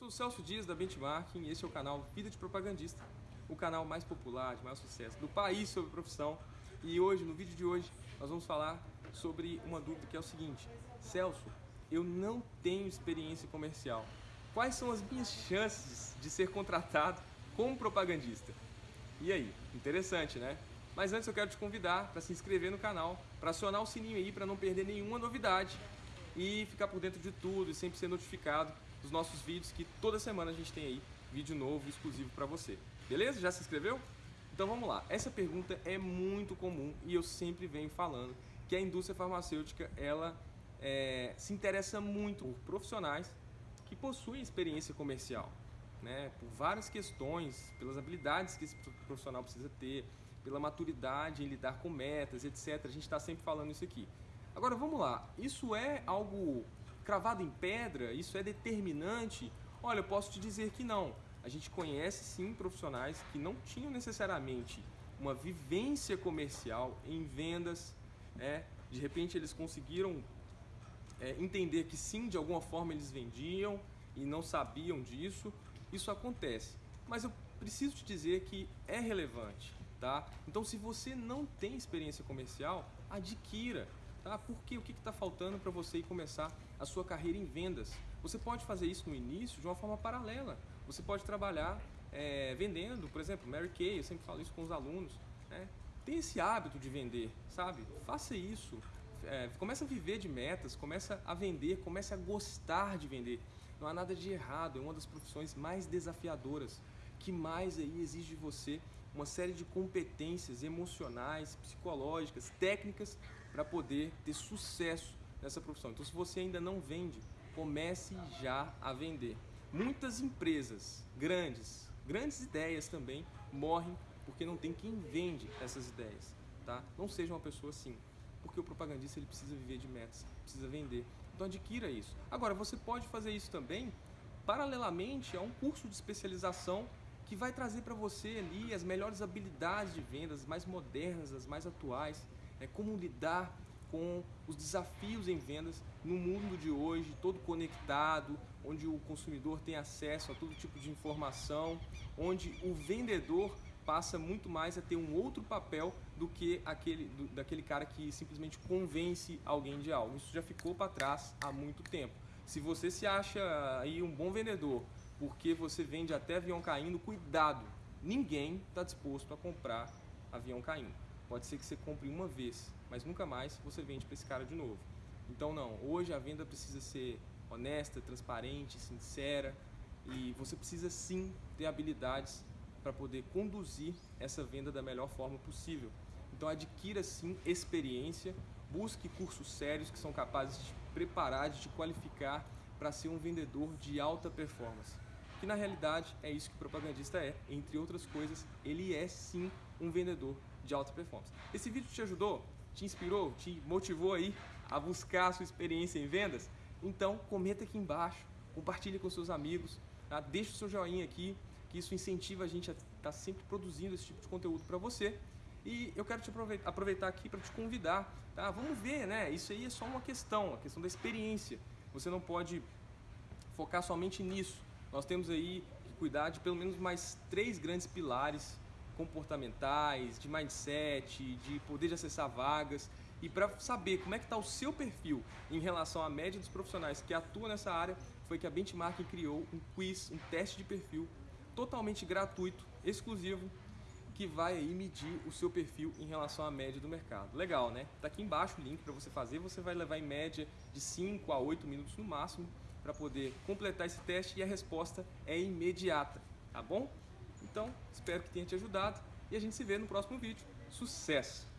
sou o Celso Dias da Benchmarking e esse é o canal Vida de Propagandista, o canal mais popular, de maior sucesso do país sobre profissão. E hoje, no vídeo de hoje, nós vamos falar sobre uma dúvida que é o seguinte: Celso, eu não tenho experiência comercial. Quais são as minhas chances de ser contratado como propagandista? E aí? Interessante, né? Mas antes eu quero te convidar para se inscrever no canal, para acionar o sininho aí para não perder nenhuma novidade e ficar por dentro de tudo e sempre ser notificado dos nossos vídeos que toda semana a gente tem aí vídeo novo exclusivo para você. Beleza? Já se inscreveu? Então vamos lá. Essa pergunta é muito comum e eu sempre venho falando que a indústria farmacêutica ela é, se interessa muito por profissionais que possuem experiência comercial, né? Por várias questões, pelas habilidades que esse profissional precisa ter, pela maturidade em lidar com metas, etc. A gente está sempre falando isso aqui. Agora vamos lá, isso é algo cravado em pedra? Isso é determinante? Olha, eu posso te dizer que não. A gente conhece sim profissionais que não tinham necessariamente uma vivência comercial em vendas, né? de repente eles conseguiram é, entender que sim, de alguma forma eles vendiam e não sabiam disso. Isso acontece. Mas eu preciso te dizer que é relevante, tá? Então, se você não tem experiência comercial, adquira. Tá? Porque o que está faltando para você ir começar a sua carreira em vendas? Você pode fazer isso no início de uma forma paralela. Você pode trabalhar é, vendendo, por exemplo, Mary Kay, eu sempre falo isso com os alunos. Né? Tem esse hábito de vender, sabe? Faça isso. É, começa a viver de metas, começa a vender, começa a gostar de vender. Não há nada de errado, é uma das profissões mais desafiadoras, que mais aí exige de você uma série de competências emocionais, psicológicas, técnicas para poder ter sucesso nessa profissão. Então, se você ainda não vende, comece já a vender. Muitas empresas grandes, grandes ideias também, morrem porque não tem quem vende essas ideias. Tá? Não seja uma pessoa assim, porque o propagandista ele precisa viver de metas, precisa vender. Então adquira isso. Agora, você pode fazer isso também paralelamente a um curso de especialização que vai trazer para você ali as melhores habilidades de vendas, as mais modernas, as mais atuais, é como lidar com os desafios em vendas no mundo de hoje, todo conectado, onde o consumidor tem acesso a todo tipo de informação, onde o vendedor passa muito mais a ter um outro papel do que aquele do, daquele cara que simplesmente convence alguém de algo. Isso já ficou para trás há muito tempo. Se você se acha aí um bom vendedor, porque você vende até avião caindo, cuidado, ninguém está disposto a comprar avião caindo. Pode ser que você compre uma vez, mas nunca mais você vende para esse cara de novo. Então não, hoje a venda precisa ser honesta, transparente, sincera e você precisa sim ter habilidades para poder conduzir essa venda da melhor forma possível. Então adquira sim experiência, busque cursos sérios que são capazes de te preparar, de te qualificar para ser um vendedor de alta performance que na realidade é isso que o propagandista é. Entre outras coisas, ele é sim um vendedor de alta performance. Esse vídeo te ajudou? Te inspirou? Te motivou aí a buscar a sua experiência em vendas? Então comenta aqui embaixo, compartilhe com seus amigos, tá? deixa o seu joinha aqui, que isso incentiva a gente a estar tá sempre produzindo esse tipo de conteúdo para você. E eu quero te aproveitar aqui para te convidar, tá? Vamos ver, né? Isso aí é só uma questão, a questão da experiência. Você não pode focar somente nisso. Nós temos aí que cuidar de pelo menos mais três grandes pilares comportamentais, de mindset, de poder de acessar vagas e para saber como é que está o seu perfil em relação à média dos profissionais que atuam nessa área, foi que a Benchmark criou um quiz, um teste de perfil totalmente gratuito, exclusivo, que vai aí medir o seu perfil em relação à média do mercado. Legal, né? Tá aqui embaixo o link para você fazer, você vai levar em média de 5 a 8 minutos no máximo para poder completar esse teste e a resposta é imediata, tá bom? Então, espero que tenha te ajudado e a gente se vê no próximo vídeo. Sucesso!